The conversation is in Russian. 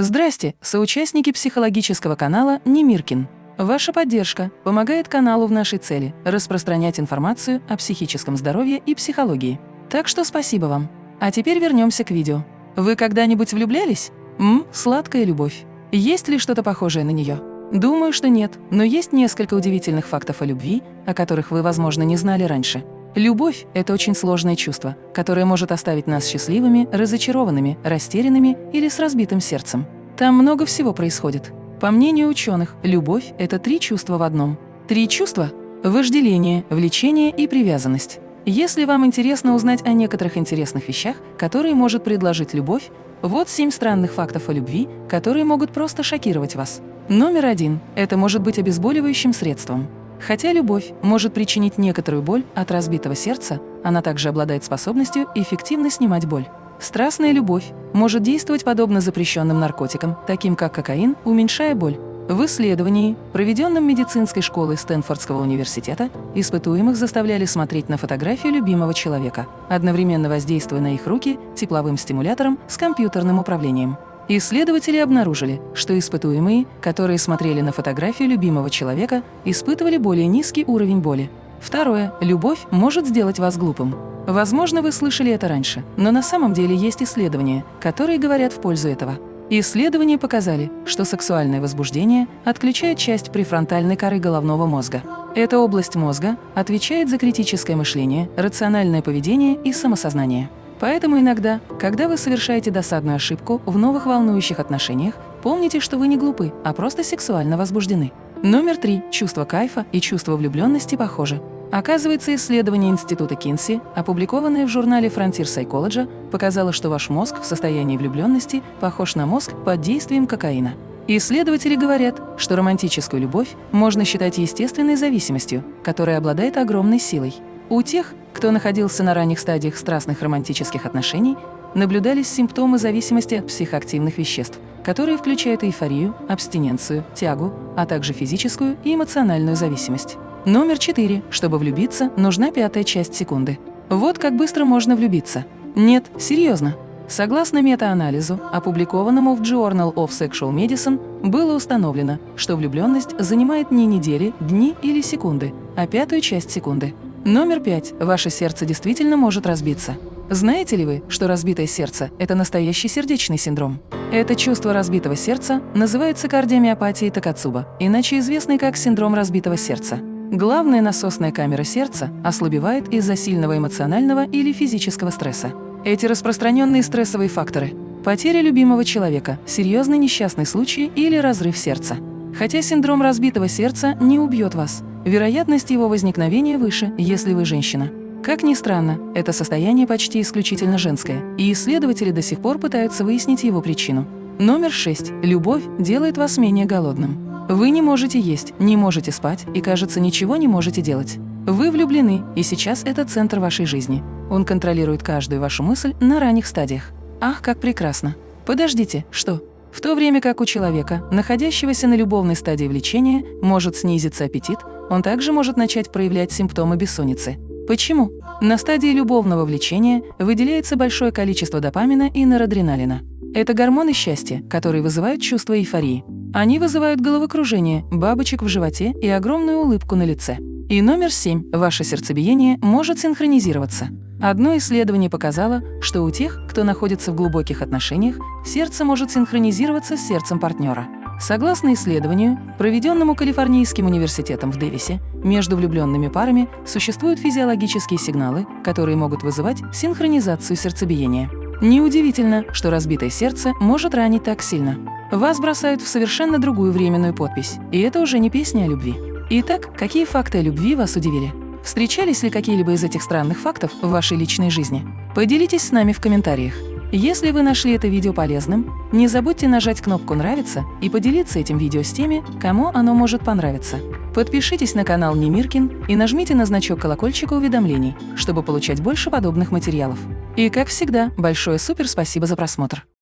Здрасте, соучастники психологического канала Немиркин. Ваша поддержка помогает каналу в нашей цели – распространять информацию о психическом здоровье и психологии. Так что спасибо вам. А теперь вернемся к видео. Вы когда-нибудь влюблялись? Ммм, сладкая любовь. Есть ли что-то похожее на нее? Думаю, что нет, но есть несколько удивительных фактов о любви, о которых вы, возможно, не знали раньше. Любовь – это очень сложное чувство, которое может оставить нас счастливыми, разочарованными, растерянными или с разбитым сердцем. Там много всего происходит. По мнению ученых, любовь – это три чувства в одном. Три чувства – вожделение, влечение и привязанность. Если вам интересно узнать о некоторых интересных вещах, которые может предложить любовь, вот семь странных фактов о любви, которые могут просто шокировать вас. Номер один – это может быть обезболивающим средством. Хотя любовь может причинить некоторую боль от разбитого сердца, она также обладает способностью эффективно снимать боль. Страстная любовь может действовать подобно запрещенным наркотикам, таким как кокаин, уменьшая боль. В исследовании, проведенном медицинской школой Стэнфордского университета, испытуемых заставляли смотреть на фотографию любимого человека, одновременно воздействуя на их руки тепловым стимулятором с компьютерным управлением. Исследователи обнаружили, что испытуемые, которые смотрели на фотографию любимого человека, испытывали более низкий уровень боли. Второе. Любовь может сделать вас глупым. Возможно, вы слышали это раньше, но на самом деле есть исследования, которые говорят в пользу этого. Исследования показали, что сексуальное возбуждение отключает часть префронтальной коры головного мозга. Эта область мозга отвечает за критическое мышление, рациональное поведение и самосознание. Поэтому иногда, когда вы совершаете досадную ошибку в новых волнующих отношениях, помните, что вы не глупы, а просто сексуально возбуждены. Номер три. Чувство кайфа и чувство влюбленности похожи. Оказывается, исследование Института Кинси, опубликованное в журнале Frontier Psychology, показало, что ваш мозг в состоянии влюбленности похож на мозг под действием кокаина. Исследователи говорят, что романтическую любовь можно считать естественной зависимостью, которая обладает огромной силой. У тех, кто находился на ранних стадиях страстных романтических отношений, наблюдались симптомы зависимости от психоактивных веществ, которые включают эйфорию, абстиненцию, тягу, а также физическую и эмоциональную зависимость. Номер четыре. Чтобы влюбиться, нужна пятая часть секунды. Вот как быстро можно влюбиться. Нет, серьезно. Согласно метаанализу, опубликованному в Journal of Sexual Medicine, было установлено, что влюбленность занимает не недели, дни или секунды, а пятую часть секунды. Номер пять. Ваше сердце действительно может разбиться. Знаете ли вы, что разбитое сердце – это настоящий сердечный синдром? Это чувство разбитого сердца называется кардиомиопатией Такацуба, иначе известный как синдром разбитого сердца. Главная насосная камера сердца ослабевает из-за сильного эмоционального или физического стресса. Эти распространенные стрессовые факторы – потеря любимого человека, серьезный несчастный случай или разрыв сердца. Хотя синдром разбитого сердца не убьет вас, вероятность его возникновения выше, если вы женщина. Как ни странно, это состояние почти исключительно женское, и исследователи до сих пор пытаются выяснить его причину. Номер 6. Любовь делает вас менее голодным. Вы не можете есть, не можете спать и, кажется, ничего не можете делать. Вы влюблены, и сейчас это центр вашей жизни. Он контролирует каждую вашу мысль на ранних стадиях. Ах, как прекрасно! Подождите, что? В то время как у человека, находящегося на любовной стадии влечения, может снизиться аппетит, он также может начать проявлять симптомы бессонницы. Почему? На стадии любовного влечения выделяется большое количество допамина и норадреналина. Это гормоны счастья, которые вызывают чувство эйфории. Они вызывают головокружение, бабочек в животе и огромную улыбку на лице. И номер семь. Ваше сердцебиение может синхронизироваться. Одно исследование показало, что у тех, кто находится в глубоких отношениях, сердце может синхронизироваться с сердцем партнера. Согласно исследованию, проведенному Калифорнийским университетом в Дэвисе, между влюбленными парами существуют физиологические сигналы, которые могут вызывать синхронизацию сердцебиения. Неудивительно, что разбитое сердце может ранить так сильно. Вас бросают в совершенно другую временную подпись, и это уже не песня о любви. Итак, какие факты о любви вас удивили? Встречались ли какие-либо из этих странных фактов в вашей личной жизни? Поделитесь с нами в комментариях. Если вы нашли это видео полезным, не забудьте нажать кнопку «Нравится» и поделиться этим видео с теми, кому оно может понравиться. Подпишитесь на канал Немиркин и нажмите на значок колокольчика уведомлений, чтобы получать больше подобных материалов. И, как всегда, большое супер спасибо за просмотр!